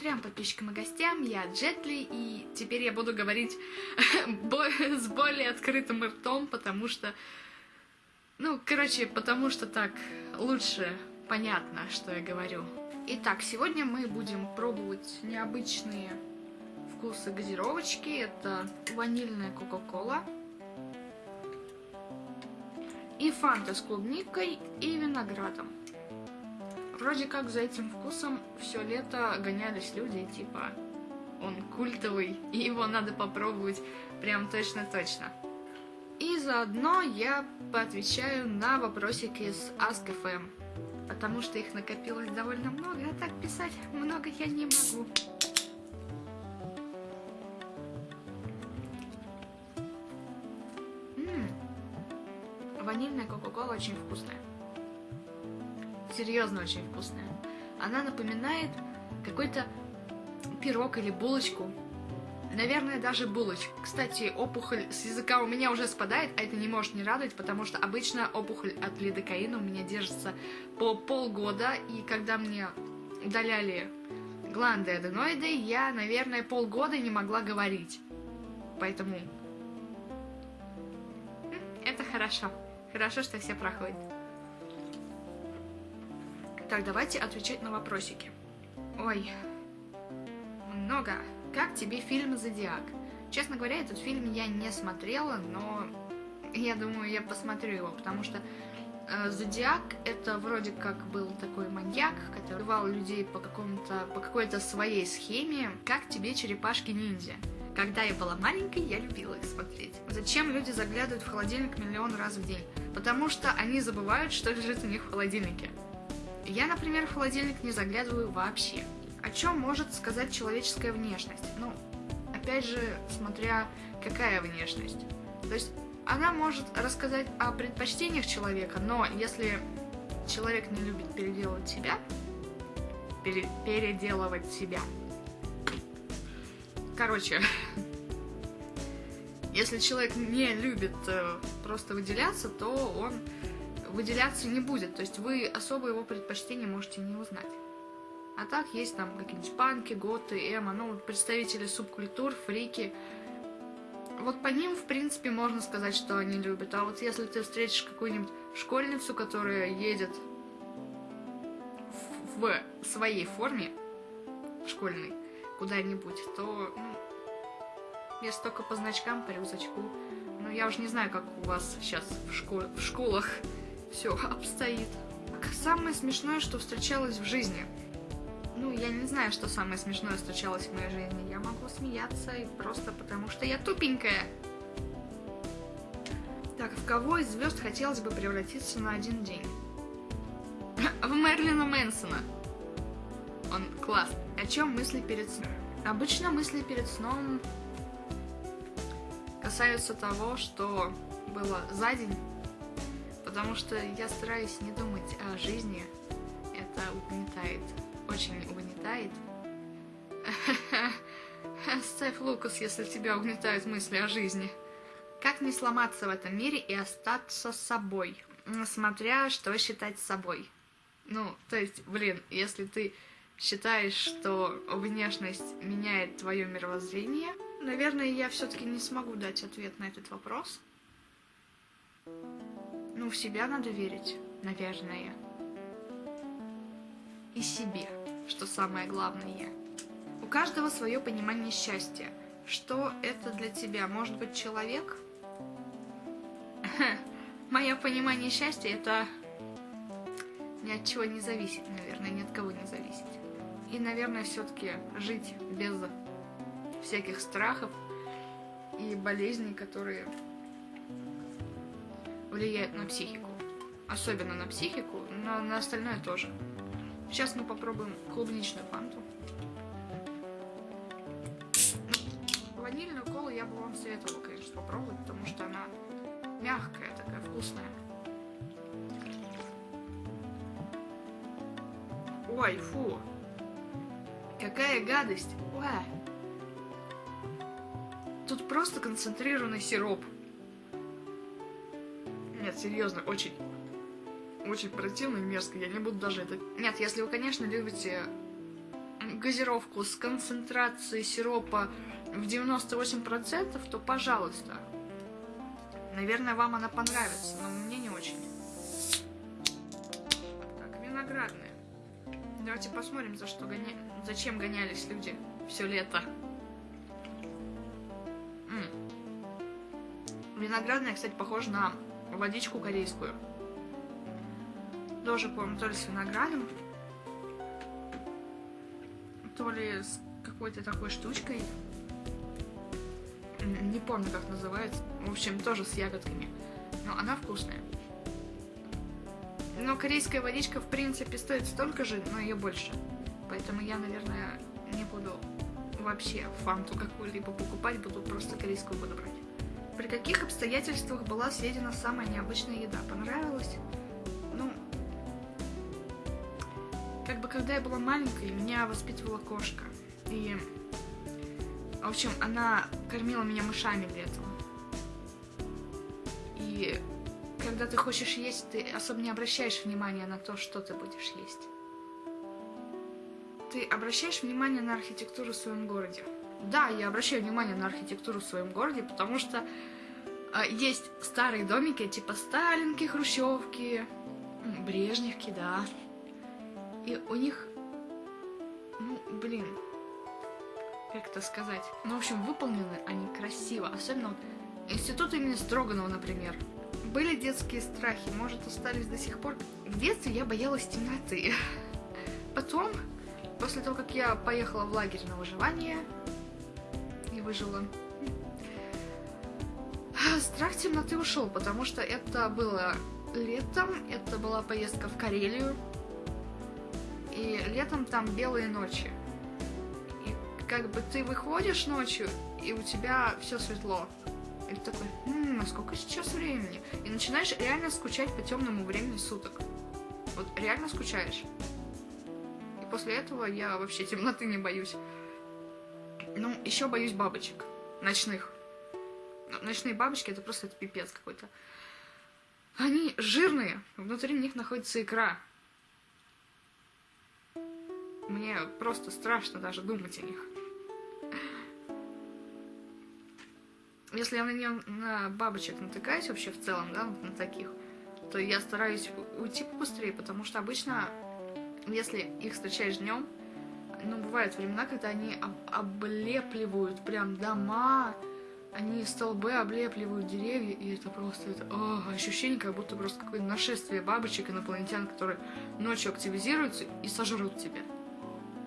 Трем подписчикам и гостям, я Джетли, и теперь я буду говорить с более открытым ртом, потому что... Ну, короче, потому что так лучше понятно, что я говорю. Итак, сегодня мы будем пробовать необычные вкусы газировочки. Это ванильная кока-кола и фанта с клубникой и виноградом. Вроде как за этим вкусом все лето гонялись люди, типа он культовый, и его надо попробовать прям точно-точно. И заодно я поотвечаю на вопросики из Ask.fm, потому что их накопилось довольно много, а так писать много я не могу. М-м, ванильная кока-кола очень вкусная серьезно очень вкусная. Она напоминает какой-то пирог или булочку. Наверное, даже булочку. Кстати, опухоль с языка у меня уже спадает, а это не может не радовать, потому что обычно опухоль от лидокаина у меня держится по полгода, и когда мне удаляли гланды аденоиды, я, наверное, полгода не могла говорить. Поэтому это хорошо. Хорошо, что все проходят. Так, давайте отвечать на вопросики. Ой, много. Как тебе фильм «Зодиак»? Честно говоря, этот фильм я не смотрела, но я думаю, я посмотрю его, потому что э, Зодиак это вроде как был такой маньяк, который убивал людей по какому-то по какой-то своей схеме. Как тебе черепашки-ниндзя? Когда я была маленькой, я любила их смотреть. Зачем люди заглядывают в холодильник миллион раз в день? Потому что они забывают, что лежит у них в холодильнике. Я, например, в холодильник не заглядываю вообще. О чем может сказать человеческая внешность? Ну, опять же, смотря какая внешность. То есть она может рассказать о предпочтениях человека, но если человек не любит переделывать себя, пере, переделывать себя. Короче, если человек не любит э, просто выделяться, то он выделяться не будет. То есть вы особо его предпочтения можете не узнать. А так есть там какие-нибудь панки, готы, эмо, ну, представители субкультур, фрики. Вот по ним, в принципе, можно сказать, что они любят. А вот если ты встретишь какую-нибудь школьницу, которая едет в, в своей форме школьной куда-нибудь, то, ну, если только по значкам, по рюкзачку. Ну, я уже не знаю, как у вас сейчас в, школ в школах все обстоит. Самое смешное, что встречалось в жизни. Ну, я не знаю, что самое смешное встречалось в моей жизни. Я могу смеяться и просто потому, что я тупенькая. Так, в кого из звезд хотелось бы превратиться на один день? В Мерлина Мэнсона. Он класс. О чем мысли перед сном? Обычно мысли перед сном касаются того, что было за день потому что я стараюсь не думать о жизни. Это угнетает, очень угнетает. Ставь Лукас, если тебя угнетают мысли о жизни. Как не сломаться в этом мире и остаться собой, смотря что считать собой. Ну, то есть, блин, если ты считаешь, что внешность меняет твое мировоззрение, наверное, я все-таки не смогу дать ответ на этот вопрос. Ну, в себя надо верить, наверное. И себе, что самое главное. У каждого свое понимание счастья. Что это для тебя? Может быть, человек? Мое понимание счастья это ни от чего не зависит, наверное, ни от кого не зависит. И, наверное, все-таки жить без всяких страхов и болезней, которые влияет на психику. Особенно на психику, но на остальное тоже. Сейчас мы попробуем клубничную фанту. Ванильную колу я бы вам советовала, конечно, попробовать, потому что она мягкая, такая вкусная. Ой, фу. Какая гадость. Ой. Тут просто концентрированный сироп. Серьезно, очень, очень противно и мерзко. Я не буду даже это... Нет, если вы, конечно, любите газировку с концентрацией сиропа в 98%, то пожалуйста. Наверное, вам она понравится, но мне не очень. Так, виноградная. Давайте посмотрим, за что гоня... зачем гонялись люди все лето. М -м. Виноградная, кстати, похожа на водичку корейскую. Тоже, помню, то ли с виноградом, то ли с какой-то такой штучкой. Не помню, как называется. В общем, тоже с ягодками. Но она вкусная. Но корейская водичка, в принципе, стоит столько же, но ее больше. Поэтому я, наверное, не буду вообще фанту какую-либо покупать, буду просто корейскую буду брать. При каких обстоятельствах была съедена самая необычная еда? Понравилась? Ну, как бы когда я была маленькой, меня воспитывала кошка. И, в общем, она кормила меня мышами летом. И когда ты хочешь есть, ты особо не обращаешь внимания на то, что ты будешь есть. Ты обращаешь внимание на архитектуру в своем городе. Да, я обращаю внимание на архитектуру в своем городе, потому что э, есть старые домики, типа Сталинки, Хрущевки, Брежневки, да. И у них, ну, блин, как это сказать? Ну, в общем, выполнены они красиво. Особенно вот институт имени Строганова, например. Были детские страхи, может, остались до сих пор. В детстве я боялась темноты. Потом, после того, как я поехала в лагерь на выживание, выжила. Страх темноты ушел, потому что это было летом, это была поездка в Карелию, и летом там белые ночи. И как бы ты выходишь ночью, и у тебя все светло. И ты такой, м-м, а сколько сейчас времени? И начинаешь реально скучать по темному времени суток. Вот реально скучаешь. И после этого я вообще темноты не боюсь. Ну, еще боюсь бабочек. Ночных. Ночные бабочки это просто это пипец какой-то. Они жирные, внутри них находится икра. Мне просто страшно даже думать о них. Если я на, нее, на бабочек натыкаюсь вообще в целом, да, на таких, то я стараюсь уйти побыстрее, потому что обычно, если их встречаешь днем, ну, бывают времена, когда они об облепливают прям дома, они столбы облепливают деревья, и это просто это, о, ощущение, как будто просто какое-то нашествие бабочек, инопланетян, которые ночью активизируются и сожрут тебя.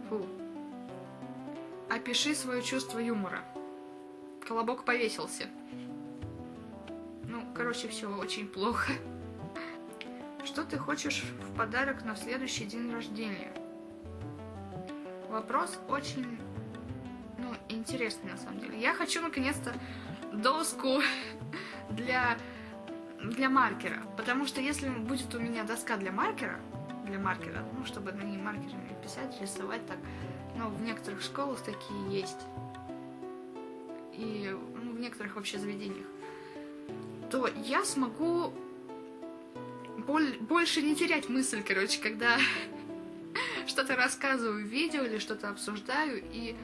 Фу. Опиши свое чувство юмора. Колобок повесился. Ну, короче, все очень плохо. Что ты хочешь в подарок на следующий день рождения? Вопрос очень, ну, интересный на самом деле. Я хочу наконец-то доску для, для маркера. Потому что если будет у меня доска для маркера, для маркера, ну, чтобы на ней маркерами писать, рисовать так, ну, в некоторых школах такие есть и ну, в некоторых вообще заведениях, то я смогу боль, больше не терять мысль, короче, когда что-то рассказываю в видео или что-то обсуждаю, и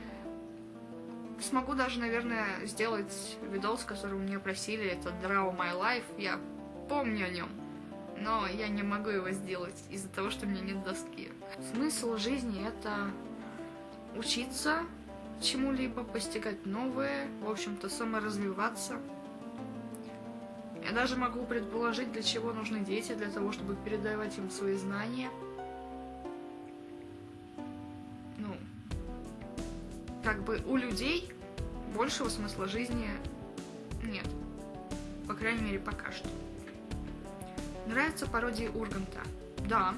смогу даже, наверное, сделать видос, который мне просили, это Draw My Life, я помню о нем, но я не могу его сделать из-за того, что у меня нет доски. Смысл жизни — это учиться, чему-либо, постигать новое, в общем-то, саморазвиваться. Я даже могу предположить, для чего нужны дети, для того, чтобы передавать им свои знания. Как бы у людей большего смысла жизни нет. По крайней мере, пока что. Нравится пародии Урганта? Да,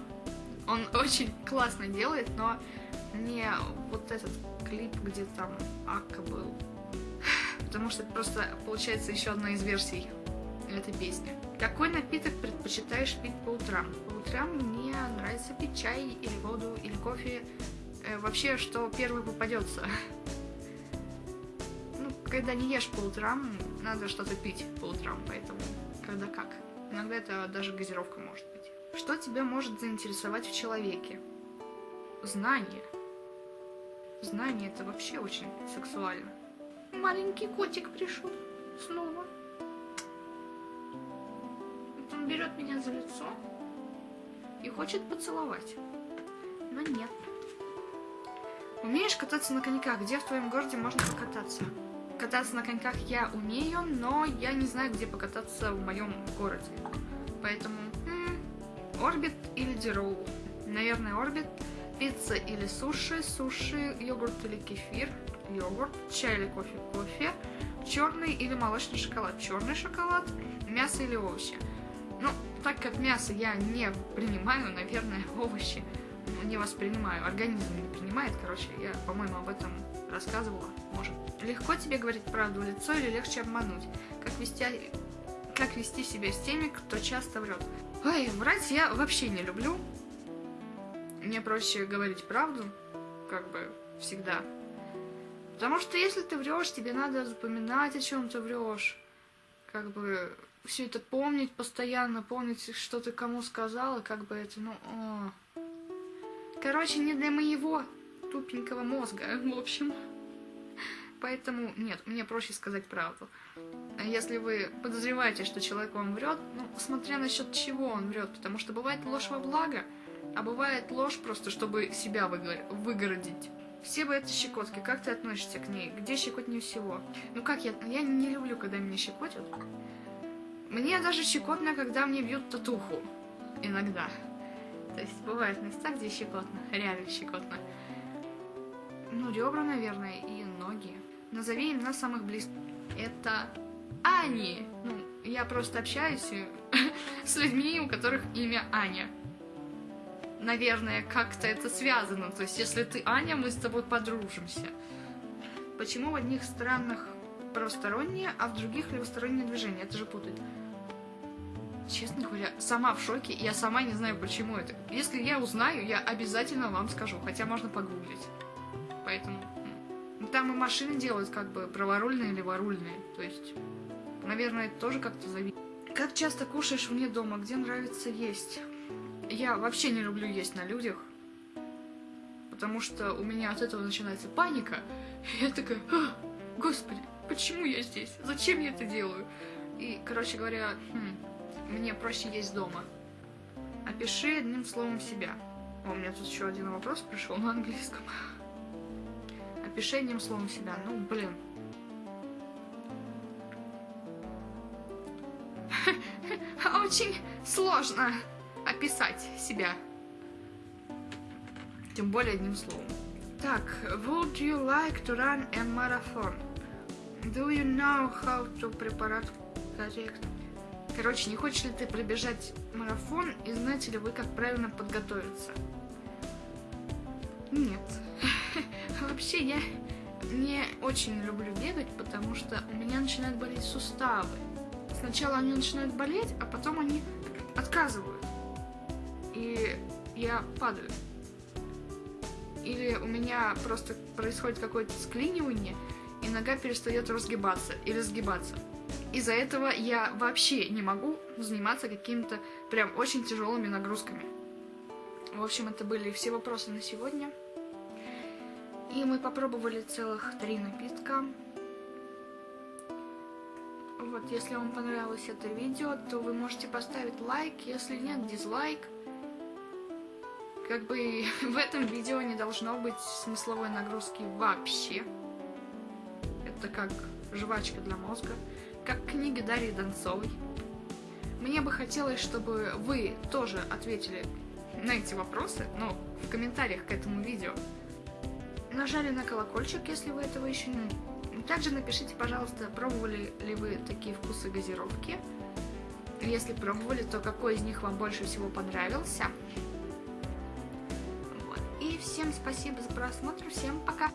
он очень классно делает, но не вот этот клип, где там Акка был. Потому что это просто получается еще одна из версий этой песни. Какой напиток предпочитаешь пить по утрам? По утрам мне нравится пить чай или воду, или кофе. Э, вообще, что первый попадется. Ну, когда не ешь по утрам, надо что-то пить по утрам, поэтому когда как. Иногда это даже газировка может быть. Что тебя может заинтересовать в человеке? Знание. знание это вообще очень сексуально. Маленький котик пришел снова. Он берет меня за лицо и хочет поцеловать. Но нет. Умеешь кататься на коньках? Где в твоем городе можно покататься? Кататься на коньках я умею, но я не знаю, где покататься в моем городе. Поэтому Орбит или Дирол? Наверное, Орбит. Пицца или суши? Суши, йогурт или кефир? Йогурт. Чай или кофе? Кофе. Черный или молочный шоколад? Черный шоколад. Мясо или овощи? Ну, так как мясо я не принимаю, наверное, овощи не воспринимаю. Организм не принимает, короче, я, по-моему, об этом рассказывала, может. Легко тебе говорить правду в лицо или легче обмануть? Как вести, как вести себя с теми, кто часто врет? Ой, врать я вообще не люблю. Мне проще говорить правду, как бы всегда. Потому что если ты врешь, тебе надо запоминать, о чем ты врешь. Как бы все это помнить постоянно, помнить, что ты кому сказала, как бы это, ну... О. Короче, не для моего тупенького мозга, в общем. Поэтому, нет, мне проще сказать правду. А если вы подозреваете, что человек вам врет, ну, смотря насчет чего он врет, потому что бывает ложь во благо, а бывает ложь просто, чтобы себя выгородить. Все бы это щекотки, как ты относишься к ней? Где щекотнее всего? Ну как я, я не люблю, когда меня щекотят. Мне даже щекотно, когда мне бьют татуху. Иногда. То есть бывают места, где щекотно, реально щекотно. Ну, ребра, наверное, и ноги. Назови имена самых близких. Это Ани. Ну, я просто общаюсь с людьми, у которых имя Аня. Наверное, как-то это связано. То есть, если ты Аня, мы с тобой подружимся. Почему в одних странах правостороннее, а в других левостороннее движение? Это же путает. Честно говоря, сама в шоке, я сама не знаю, почему это. Если я узнаю, я обязательно вам скажу, хотя можно погуглить. Поэтому там и машины делают как бы праворульные, леворульные. То есть, наверное, это тоже как-то зависит. Как часто кушаешь вне дома? Где нравится есть? Я вообще не люблю есть на людях. Потому что у меня от этого начинается паника. И я такая, господи, почему я здесь? Зачем я это делаю? И, короче говоря, хм, мне проще есть дома. Опиши одним словом себя. О, у меня тут еще один вопрос пришел на английском. Опиши одним словом себя. Ну, блин. Очень сложно описать себя. Тем более одним словом. Так, would you like to run a marathon? Do you know how to prepare correct? Короче, не хочешь ли ты пробежать марафон и знаете ли вы, как правильно подготовиться? Нет. Вообще, я не очень люблю бегать, потому что у меня начинают болеть суставы. Сначала они начинают болеть, а потом они отказывают. И я падаю. Или у меня просто происходит какое-то склинивание, и нога перестает разгибаться или сгибаться. Из-за этого я вообще не могу заниматься какими-то прям очень тяжелыми нагрузками. В общем, это были все вопросы на сегодня. И мы попробовали целых три напитка. Вот, если вам понравилось это видео, то вы можете поставить лайк, если нет, дизлайк. Как бы в этом видео не должно быть смысловой нагрузки вообще. Это как жвачка для мозга как книга Дарьи Донцовой. Мне бы хотелось, чтобы вы тоже ответили на эти вопросы, но в комментариях к этому видео. Нажали на колокольчик, если вы этого еще не... Также напишите, пожалуйста, пробовали ли вы такие вкусы газировки. Если пробовали, то какой из них вам больше всего понравился. Вот. И всем спасибо за просмотр, всем пока!